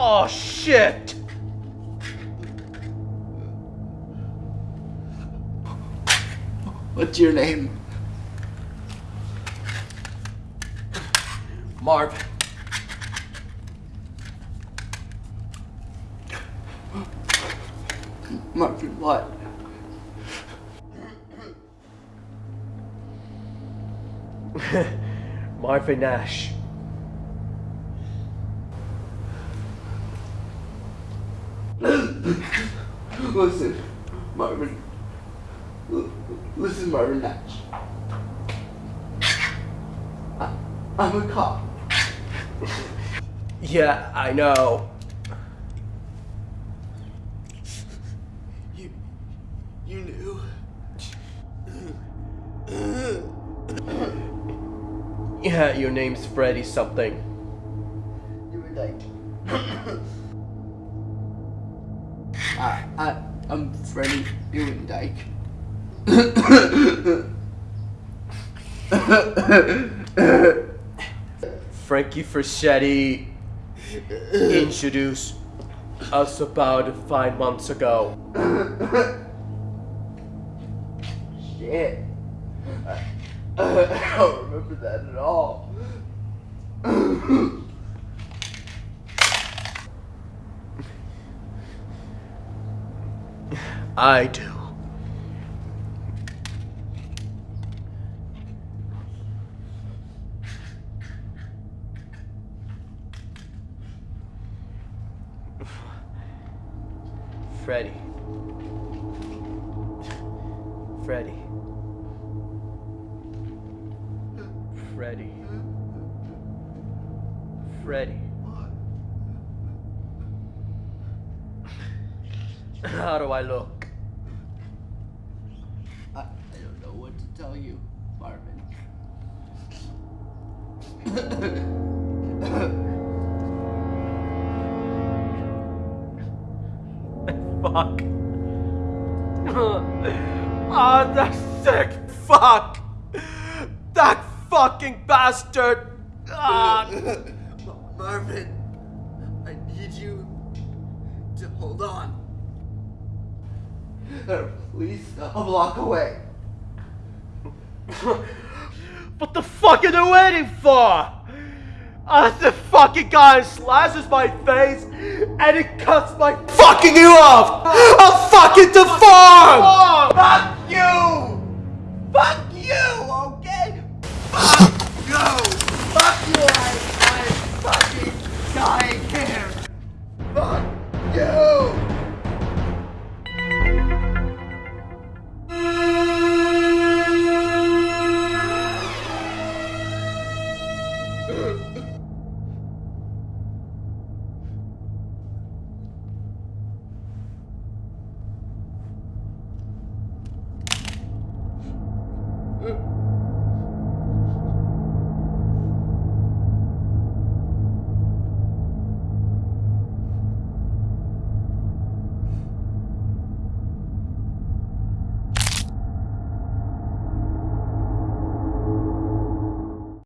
Oh shit! What's your name? Marv. Marvin, what? Marvin Nash. Listen, Marvin. L- listen, Marvin Nash. I, I'm a cop. Yeah, I know. You, you knew. Yeah, your name's Freddy something. You were like. I, I, I'm Freddy Newandyke. Frankie Ferchetti introduced us about five months ago. Shit. I, I don't remember that at all. I do. Freddy. Freddy. Freddy. Freddy. How do I look? I, I don't know what to tell you, Marvin. Fuck. oh, that sick fuck. That fucking bastard. Ah. Marvin, I need you to hold on. Please, a block away. what the fuck are they waiting for? Uh, the fucking guy slashes my face and it cuts my fucking you off! I'll fucking deform! Fuck you!